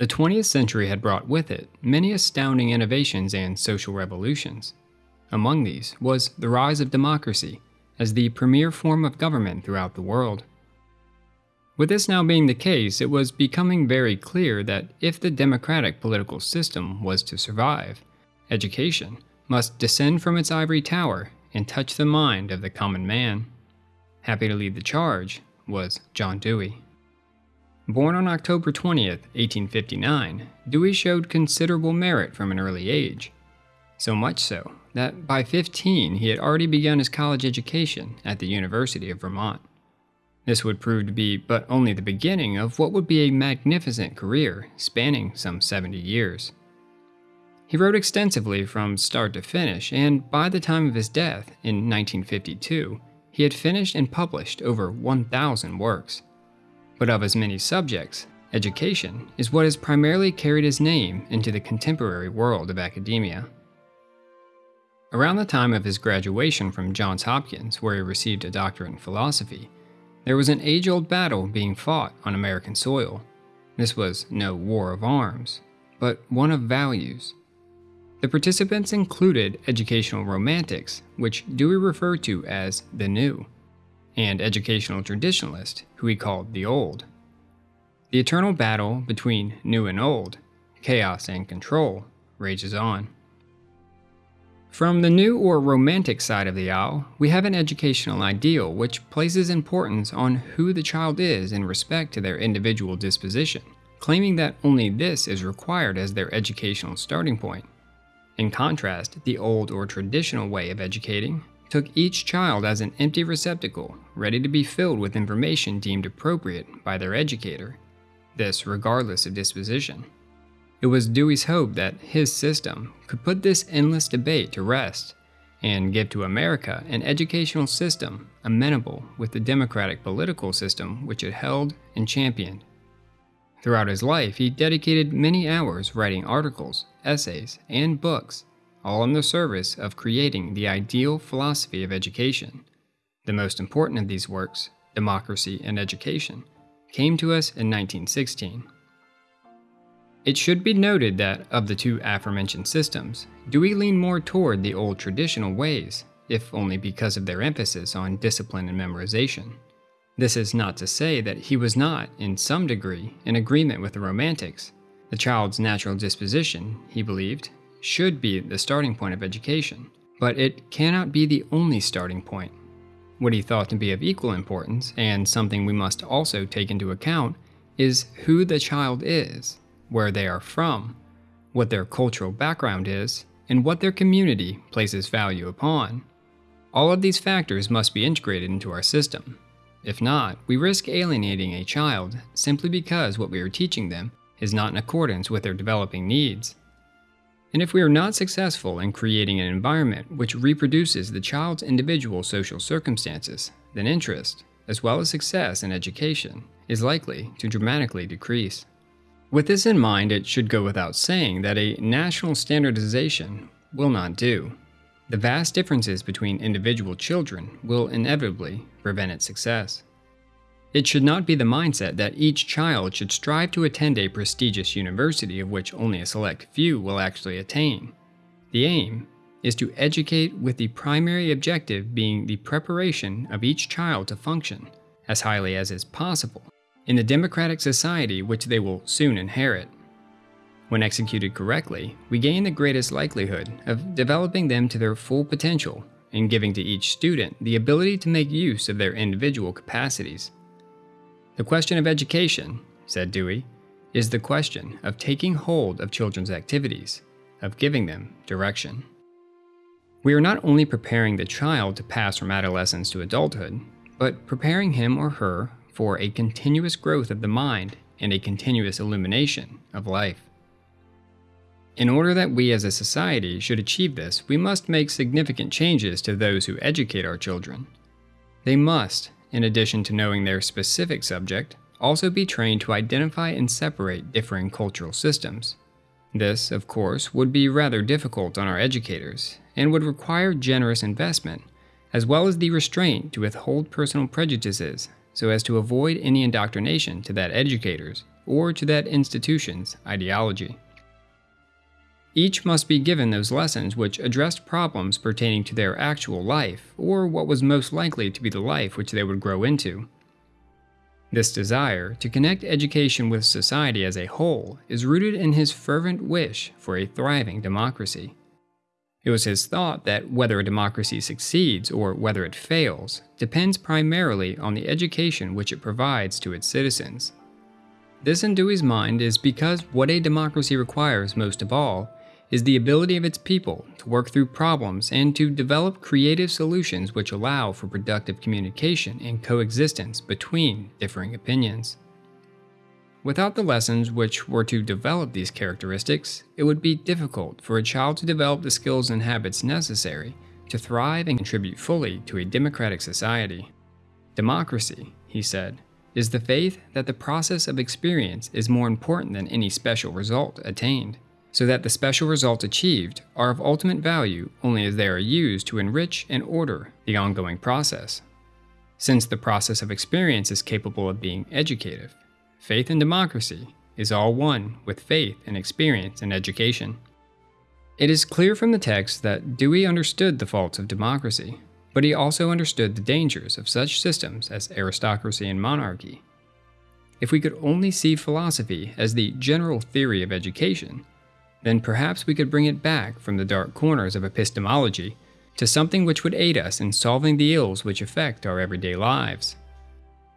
The 20th century had brought with it many astounding innovations and social revolutions. Among these was the rise of democracy as the premier form of government throughout the world. With this now being the case, it was becoming very clear that if the democratic political system was to survive, education must descend from its ivory tower and touch the mind of the common man. Happy to lead the charge was John Dewey. Born on October 20, 1859, Dewey showed considerable merit from an early age. So much so that by 15 he had already begun his college education at the University of Vermont. This would prove to be but only the beginning of what would be a magnificent career spanning some 70 years. He wrote extensively from start to finish, and by the time of his death in 1952, he had finished and published over 1,000 works. But of as many subjects, education is what has primarily carried his name into the contemporary world of academia. Around the time of his graduation from Johns Hopkins, where he received a doctorate in philosophy, there was an age old battle being fought on American soil. This was no war of arms, but one of values. The participants included educational romantics, which Dewey referred to as the new, and educational traditionalists, who he called the old. The eternal battle between new and old, chaos and control, rages on. From the new or romantic side of the aisle, we have an educational ideal which places importance on who the child is in respect to their individual disposition, claiming that only this is required as their educational starting point. In contrast, the old or traditional way of educating took each child as an empty receptacle, ready to be filled with information deemed appropriate by their educator, this regardless of disposition. It was Dewey's hope that his system could put this endless debate to rest and give to America an educational system amenable with the democratic political system which it held and championed. Throughout his life, he dedicated many hours writing articles, essays, and books, all in the service of creating the ideal philosophy of education. The most important of these works, Democracy and Education, came to us in 1916. It should be noted that, of the two aforementioned systems, Dewey leaned more toward the old traditional ways, if only because of their emphasis on discipline and memorization. This is not to say that he was not, in some degree, in agreement with the Romantics. The child's natural disposition, he believed, should be the starting point of education, but it cannot be the only starting point. What he thought to be of equal importance, and something we must also take into account, is who the child is where they are from, what their cultural background is, and what their community places value upon. All of these factors must be integrated into our system. If not, we risk alienating a child simply because what we are teaching them is not in accordance with their developing needs. And if we are not successful in creating an environment which reproduces the child's individual social circumstances, then interest, as well as success in education, is likely to dramatically decrease. With this in mind, it should go without saying that a national standardization will not do. The vast differences between individual children will inevitably prevent its success. It should not be the mindset that each child should strive to attend a prestigious university of which only a select few will actually attain. The aim is to educate with the primary objective being the preparation of each child to function, as highly as is possible, in the democratic society which they will soon inherit. When executed correctly, we gain the greatest likelihood of developing them to their full potential and giving to each student the ability to make use of their individual capacities. The question of education, said Dewey, is the question of taking hold of children's activities, of giving them direction. We are not only preparing the child to pass from adolescence to adulthood, but preparing him or her for a continuous growth of the mind and a continuous illumination of life. In order that we as a society should achieve this, we must make significant changes to those who educate our children. They must, in addition to knowing their specific subject, also be trained to identify and separate differing cultural systems. This, of course, would be rather difficult on our educators, and would require generous investment, as well as the restraint to withhold personal prejudices so as to avoid any indoctrination to that educators or to that institution's ideology. Each must be given those lessons which addressed problems pertaining to their actual life, or what was most likely to be the life which they would grow into. This desire to connect education with society as a whole is rooted in his fervent wish for a thriving democracy. It was his thought that whether a democracy succeeds or whether it fails depends primarily on the education which it provides to its citizens. This in Dewey's mind is because what a democracy requires most of all is the ability of its people to work through problems and to develop creative solutions which allow for productive communication and coexistence between differing opinions. Without the lessons which were to develop these characteristics, it would be difficult for a child to develop the skills and habits necessary to thrive and contribute fully to a democratic society. Democracy, he said, is the faith that the process of experience is more important than any special result attained, so that the special results achieved are of ultimate value only as they are used to enrich and order the ongoing process. Since the process of experience is capable of being educative, Faith and democracy is all one with faith and experience and education. It is clear from the text that Dewey understood the faults of democracy, but he also understood the dangers of such systems as aristocracy and monarchy. If we could only see philosophy as the general theory of education, then perhaps we could bring it back from the dark corners of epistemology to something which would aid us in solving the ills which affect our everyday lives.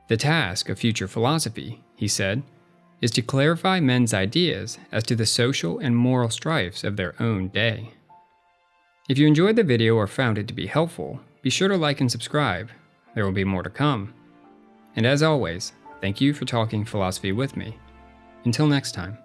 The task of future philosophy he said, is to clarify men's ideas as to the social and moral strifes of their own day. If you enjoyed the video or found it to be helpful, be sure to like and subscribe. There will be more to come. And as always, thank you for talking philosophy with me. Until next time.